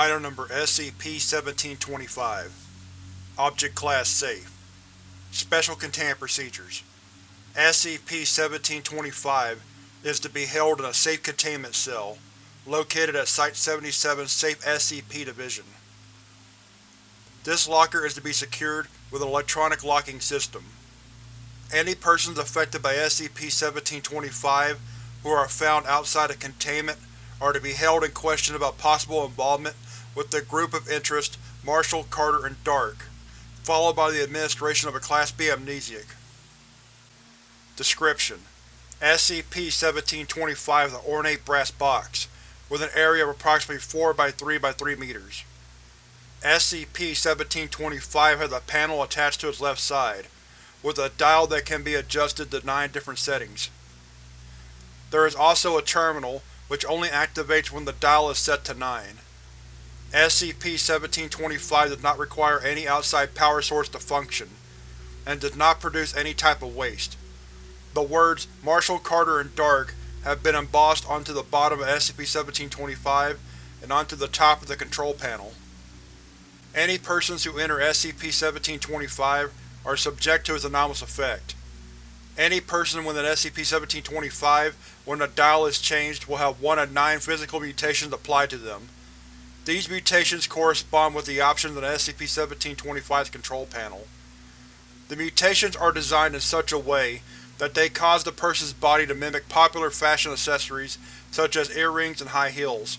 Item Number SCP-1725 Object Class Safe Special Containment Procedures SCP-1725 is to be held in a safe containment cell, located at Site-77 Safe SCP Division. This locker is to be secured with an electronic locking system. Any persons affected by SCP-1725 who are found outside of containment are to be held and questioned about possible involvement with the Group of Interest Marshall, Carter, and Dark, followed by the administration of a Class B amnesiac. Description: SCP-1725 is an ornate brass box, with an area of approximately 4 by 3 by 3 meters. SCP-1725 has a panel attached to its left side, with a dial that can be adjusted to nine different settings. There is also a terminal, which only activates when the dial is set to 9. SCP-1725 does not require any outside power source to function, and does not produce any type of waste. The words Marshall, Carter, and Dark have been embossed onto the bottom of SCP-1725 and onto the top of the control panel. Any persons who enter SCP-1725 are subject to its anomalous effect. Any person within SCP-1725, when the dial is changed, will have one of nine physical mutations applied to them. These mutations correspond with the options on SCP-1725's control panel. The mutations are designed in such a way that they cause the person's body to mimic popular fashion accessories such as earrings and high heels.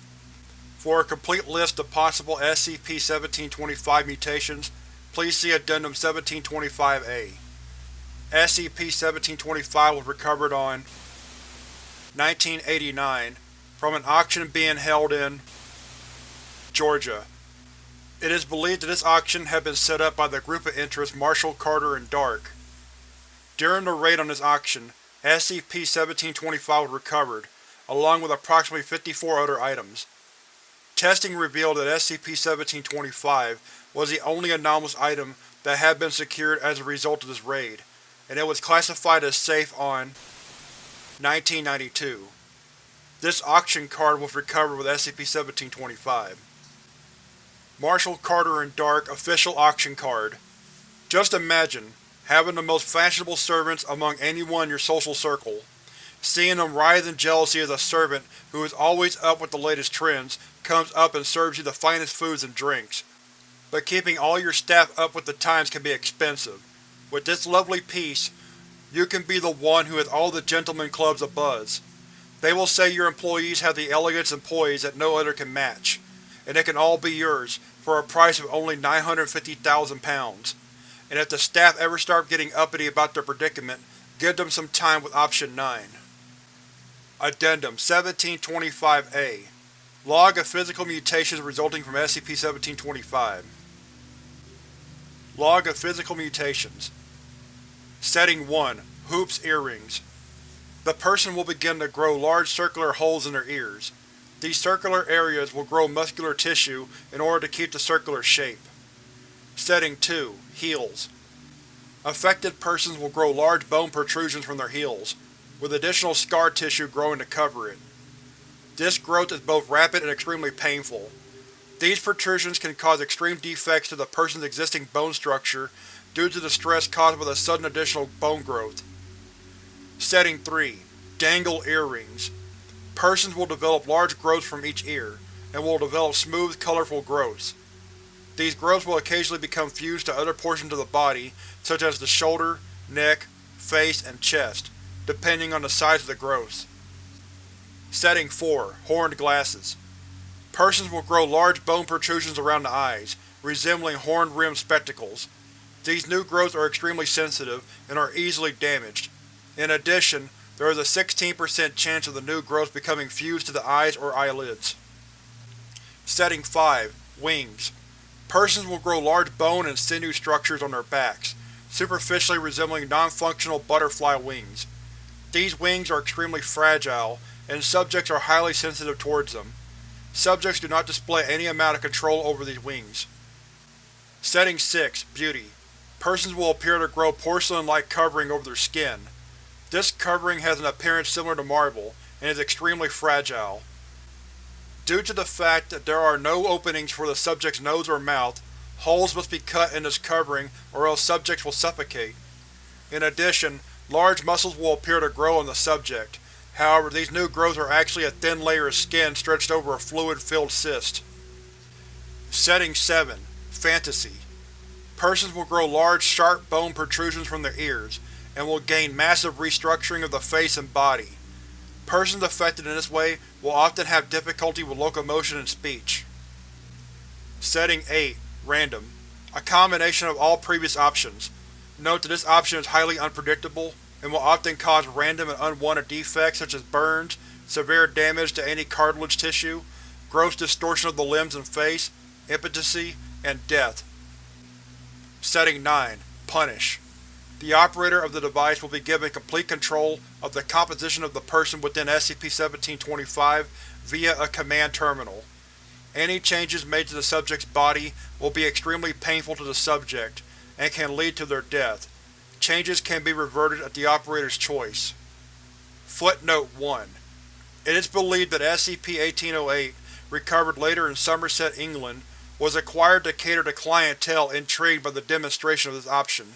For a complete list of possible SCP-1725 mutations, please see Addendum 1725-A. SCP-1725 was recovered on 1989 from an auction being held in Georgia. It is believed that this auction had been set up by the Group of Interest Marshall, Carter, and Dark. During the raid on this auction, SCP-1725 was recovered, along with approximately 54 other items. Testing revealed that SCP-1725 was the only anomalous item that had been secured as a result of this raid, and it was classified as safe on 1992. This auction card was recovered with SCP-1725. Marshall, Carter, and Dark Official Auction Card Just imagine, having the most fashionable servants among anyone in your social circle. Seeing them writhe in jealousy as a servant who is always up with the latest trends comes up and serves you the finest foods and drinks. But keeping all your staff up with the times can be expensive. With this lovely piece, you can be the one who has all the gentlemen clubs abuzz. They will say your employees have the elegance and poise that no other can match, and it can all be yours, for a price of only 950,000 pounds. And if the staff ever start getting uppity about their predicament, give them some time with Option 9. Addendum 1725-A Log of physical mutations resulting from SCP-1725 Log of physical mutations Setting 1. Hoops Earrings The person will begin to grow large circular holes in their ears. These circular areas will grow muscular tissue in order to keep the circular shape. Setting 2. Heels Affected persons will grow large bone protrusions from their heels, with additional scar tissue growing to cover it. This growth is both rapid and extremely painful. These protrusions can cause extreme defects to the person's existing bone structure due to the stress caused by the sudden additional bone growth. Setting 3. Dangle Earrings Persons will develop large growths from each ear, and will develop smooth, colorful growths. These growths will occasionally become fused to other portions of the body, such as the shoulder, neck, face, and chest, depending on the size of the growths. Setting 4. Horned Glasses Persons will grow large bone protrusions around the eyes, resembling horn-rimmed spectacles. These new growths are extremely sensitive and are easily damaged. In addition, there is a 16% chance of the new growth becoming fused to the eyes or eyelids. Setting 5. Wings Persons will grow large bone and sinew structures on their backs, superficially resembling non-functional butterfly wings. These wings are extremely fragile, and subjects are highly sensitive towards them. Subjects do not display any amount of control over these wings. Setting 6. Beauty Persons will appear to grow porcelain-like covering over their skin. This covering has an appearance similar to marble, and is extremely fragile. Due to the fact that there are no openings for the subject's nose or mouth, holes must be cut in this covering or else subjects will suffocate. In addition, large muscles will appear to grow on the subject, however these new growths are actually a thin layer of skin stretched over a fluid-filled cyst. Setting 7. Fantasy Persons will grow large, sharp bone protrusions from their ears, and will gain massive restructuring of the face and body. Persons affected in this way will often have difficulty with locomotion and speech. Setting 8. Random A combination of all previous options. Note that this option is highly unpredictable, and will often cause random and unwanted defects such as burns, severe damage to any cartilage tissue, gross distortion of the limbs and face, impotency, and death. Setting 9. Punish The operator of the device will be given complete control of the composition of the person within SCP-1725 via a command terminal. Any changes made to the subject's body will be extremely painful to the subject, and can lead to their death. Changes can be reverted at the operator's choice. Footnote 1. It is believed that SCP-1808, recovered later in Somerset, England, was acquired to cater to clientele intrigued by the demonstration of this option.